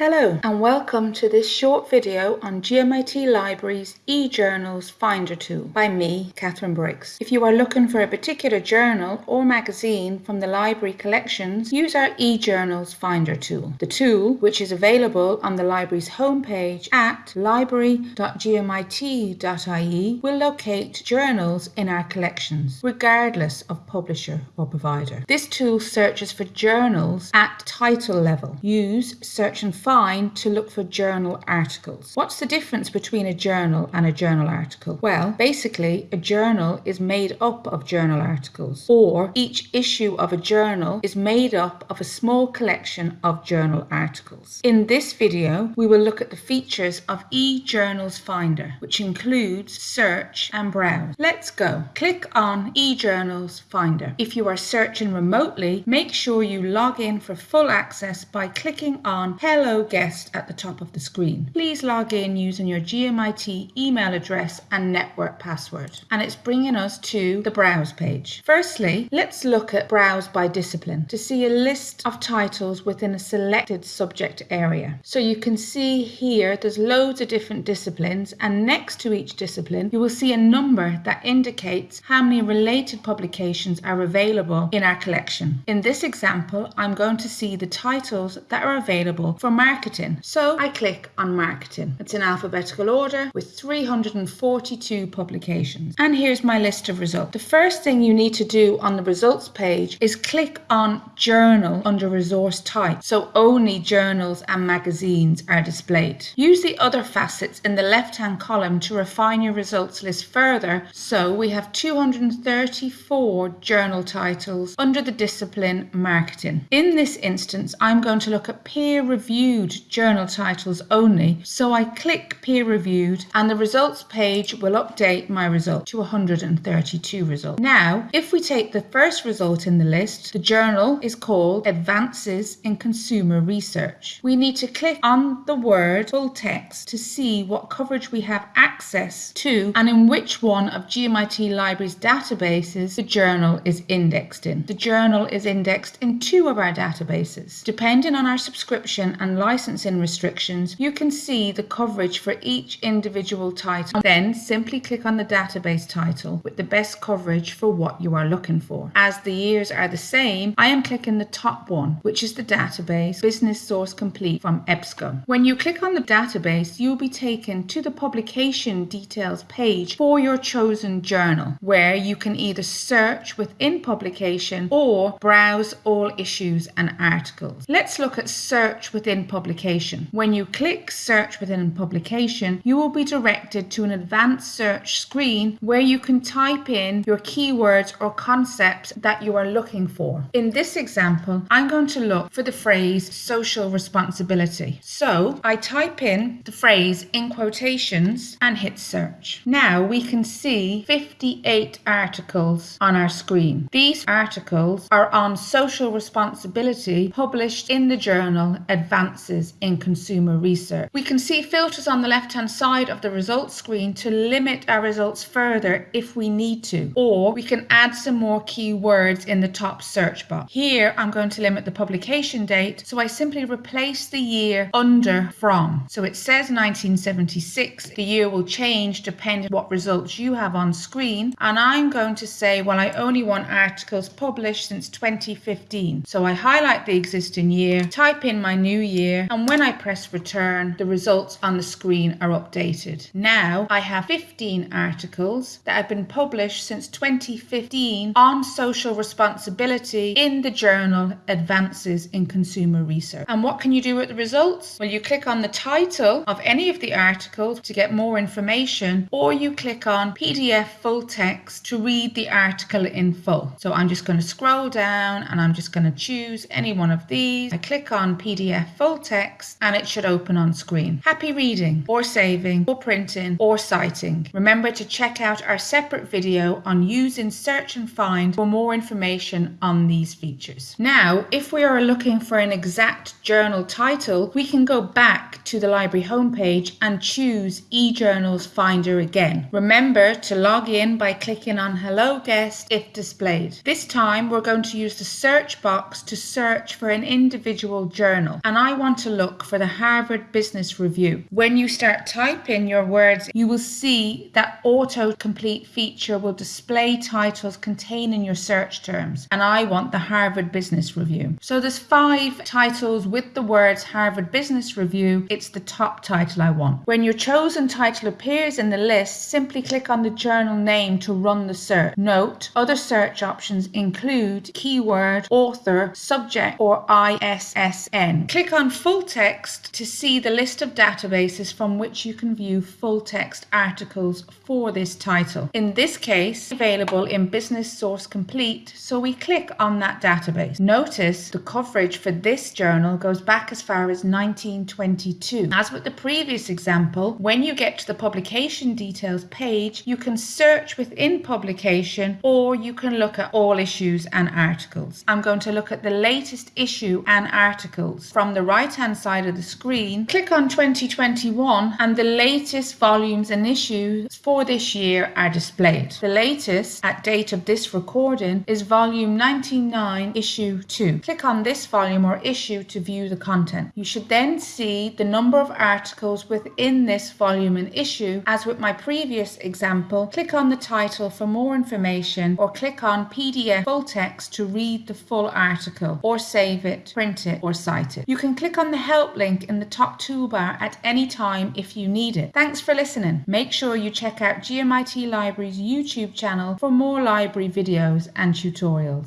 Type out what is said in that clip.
Hello and welcome to this short video on GMIT Library's eJournals Finder tool by me, Catherine Briggs. If you are looking for a particular journal or magazine from the library collections, use our eJournals Finder tool. The tool, which is available on the library's homepage at library.gmit.ie, will locate journals in our collections, regardless of publisher or provider. This tool searches for journals at title level. Use search and find to look for journal articles. What's the difference between a journal and a journal article? Well, basically, a journal is made up of journal articles, or each issue of a journal is made up of a small collection of journal articles. In this video, we will look at the features of eJournals Finder, which includes search and browse. Let's go. Click on eJournals Finder. If you are searching remotely, make sure you log in for full access by clicking on Hello guest at the top of the screen. Please log in using your GMIT email address and network password. And it's bringing us to the browse page. Firstly, let's look at browse by discipline to see a list of titles within a selected subject area. So you can see here there's loads of different disciplines and next to each discipline you will see a number that indicates how many related publications are available in our collection. In this example I'm going to see the titles that are available for marketing. So I click on marketing. It's in alphabetical order with 342 publications. And here's my list of results. The first thing you need to do on the results page is click on journal under resource type. So only journals and magazines are displayed. Use the other facets in the left hand column to refine your results list further. So we have 234 journal titles under the discipline marketing. In this instance, I'm going to look at peer reviewed reviewed journal titles only, so I click peer reviewed and the results page will update my result to 132 results. Now, if we take the first result in the list, the journal is called Advances in Consumer Research. We need to click on the word full text to see what coverage we have access to and in which one of GMIT Library's databases the journal is indexed in. The journal is indexed in two of our databases. Depending on our subscription and licensing restrictions, you can see the coverage for each individual title. Then simply click on the database title with the best coverage for what you are looking for. As the years are the same, I am clicking the top one, which is the database Business Source Complete from EBSCO. When you click on the database, you will be taken to the publication details page for your chosen journal, where you can either search within publication or browse all issues and articles. Let's look at search within publication. When you click search within publication, you will be directed to an advanced search screen where you can type in your keywords or concepts that you are looking for. In this example, I'm going to look for the phrase social responsibility. So I type in the phrase in quotations and hit search. Now we can see 58 articles on our screen. These articles are on social responsibility published in the journal Advanced advances in consumer research. We can see filters on the left hand side of the results screen to limit our results further if we need to, or we can add some more keywords in the top search box. Here I'm going to limit the publication date, so I simply replace the year under from. So it says 1976, the year will change depending on what results you have on screen, and I'm going to say, well, I only want articles published since 2015. So I highlight the existing year, type in my new year, year and when I press return the results on the screen are updated. Now I have 15 articles that have been published since 2015 on social responsibility in the journal Advances in Consumer Research. And what can you do with the results? Well you click on the title of any of the articles to get more information or you click on PDF full text to read the article in full. So I'm just going to scroll down and I'm just going to choose any one of these. I click on PDF full text and it should open on screen. Happy reading or saving or printing or citing. Remember to check out our separate video on using search and find for more information on these features. Now, if we are looking for an exact journal title, we can go back to the library homepage and choose eJournals Finder again. Remember to log in by clicking on Hello Guest if displayed. This time we're going to use the search box to search for an individual journal and I want want to look for the Harvard Business Review. When you start typing your words, you will see that autocomplete feature will display titles containing your search terms. And I want the Harvard Business Review. So there's five titles with the words Harvard Business Review. It's the top title I want. When your chosen title appears in the list, simply click on the journal name to run the search. Note, other search options include keyword, author, subject, or ISSN. Click on full text to see the list of databases from which you can view full text articles for this title. In this case, available in Business Source Complete, so we click on that database. Notice the coverage for this journal goes back as far as 1922. As with the previous example, when you get to the publication details page, you can search within publication or you can look at all issues and articles. I'm going to look at the latest issue and articles. From the right hand side of the screen, click on 2021 and the latest volumes and issues for this year are displayed. The latest at date of this recording is volume 99 issue 2. Click on this volume or issue to view the content. You should then see the number of articles within this volume and issue. As with my previous example, click on the title for more information or click on PDF full text to read the full article or save it, print it or cite it. You can click on the help link in the top toolbar at any time if you need it. Thanks for listening. Make sure you check out GMIT Library's YouTube channel for more library videos and tutorials.